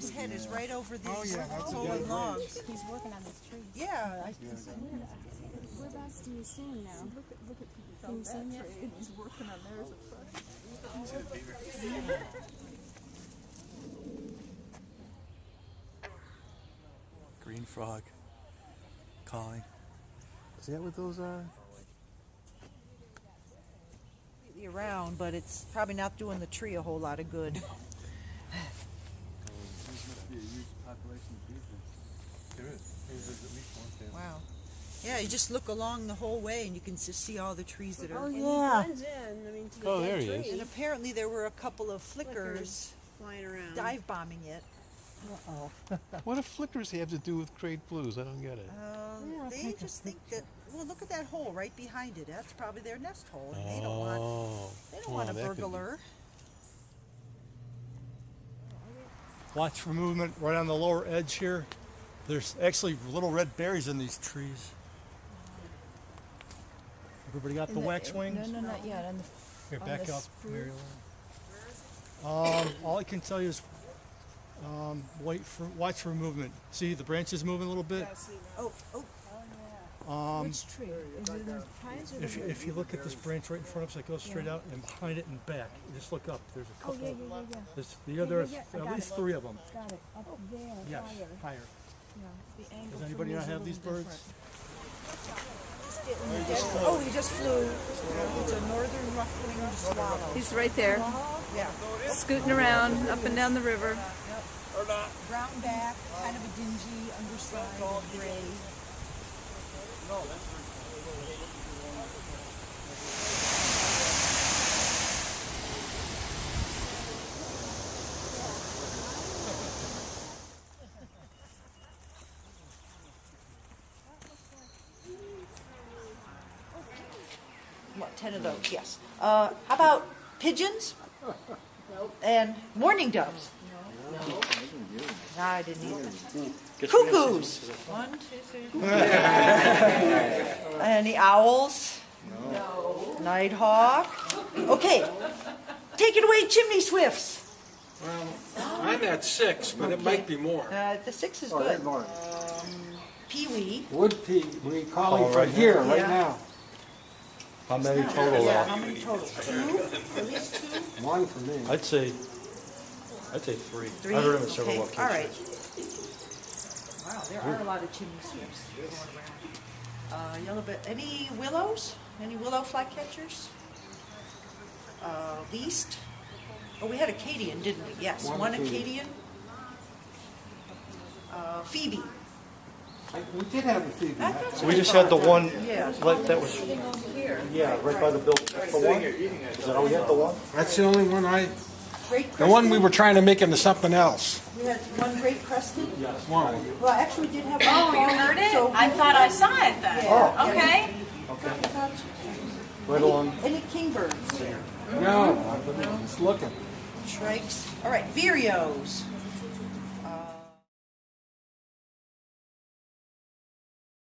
his head is right over these Oh, yeah, that's fallen good logs. He's working on this tree. Yeah, I, Whereabouts do you see now? Look at, look at, can you see him yet? and he's working on theirs oh. at first. Green frog calling. Is that what those are? Around, but it's probably not doing the tree a whole lot of good. There is. There's at least one there. Wow. Yeah, you just look along the whole way and you can just see all the trees that are. Oh, yeah. Blends in, I mean, to the Oh, there he is. And apparently there were a couple of flickers Flying around. dive bombing it. Uh oh. what do flickers have to do with Great Blues? I don't get it. Uh, they just think that. Well, look at that hole right behind it. That's probably their nest hole, and they don't want. Oh. They don't well, want a that be- burglar. Watch for movement right on the lower edge here. There's actually little red berries in these trees. Everybody got the, waxwings? No, no, not yet. On the, Here, on back the up, spruce. Mary Um, all I can tell you is, um, wait for, watch for movement. See the branches moving a little bit? Oh, oh, Um, which tree? Is it the pines or if, you- if you look at this branch right in front of us, it goes straight out and behind it and back. Just look up. There's a Oh, couple. yeah, yeah, yeah, yeah. There's, the other, yeah, yeah, I at got least it. three of them. Got it. Up there, Yes, higher. higher. Yeah. The angle Does for anybody me not is a have these little birds? oh, he just flew. It's a northern rough-winged swallow. He's right there, Yeah, scooting around up and down the river. brown back, kind of a dingy underside of gray. What, ten of those, yes. Uh, how about pigeons? And mourning doves? No, I didn't either. Cuckoos? One, two, three. Any owls? No. Nighthawk? Okay. Take it away, chimney swifts. Well, I'm at six, but it might be more. Uh, the six is good. Peewee. Wood pea, we calling for here, right Yeah. now. How many total? Yeah, how many total? Two? At least two? One for me. I'd say, I'd say three. Three? I heard them in several Okay, all right. locations. Wow, there are a lot of chimney swifts going around. Uh, yellow bit, any willows? Any willow flycatchers? Uh, least? Oh, we had Acadian, didn't we? Yes, One one Acadian. Acadian. Uh, Phoebe. I- We did have a few. I. We just had the one, Yeah. like, that was, yeah, right by the building. The one? Is that how we had the one? That's the only one I, Great the one we were trying to make into something else. We had one great crested. Yes, One. Well, actually, we did have. Oh, you heard it? So- I thought I saw it then. Yeah. Oh. Okay. Right along. Any kingbirds? No, I'm just looking. Shrikes. All right, vireos.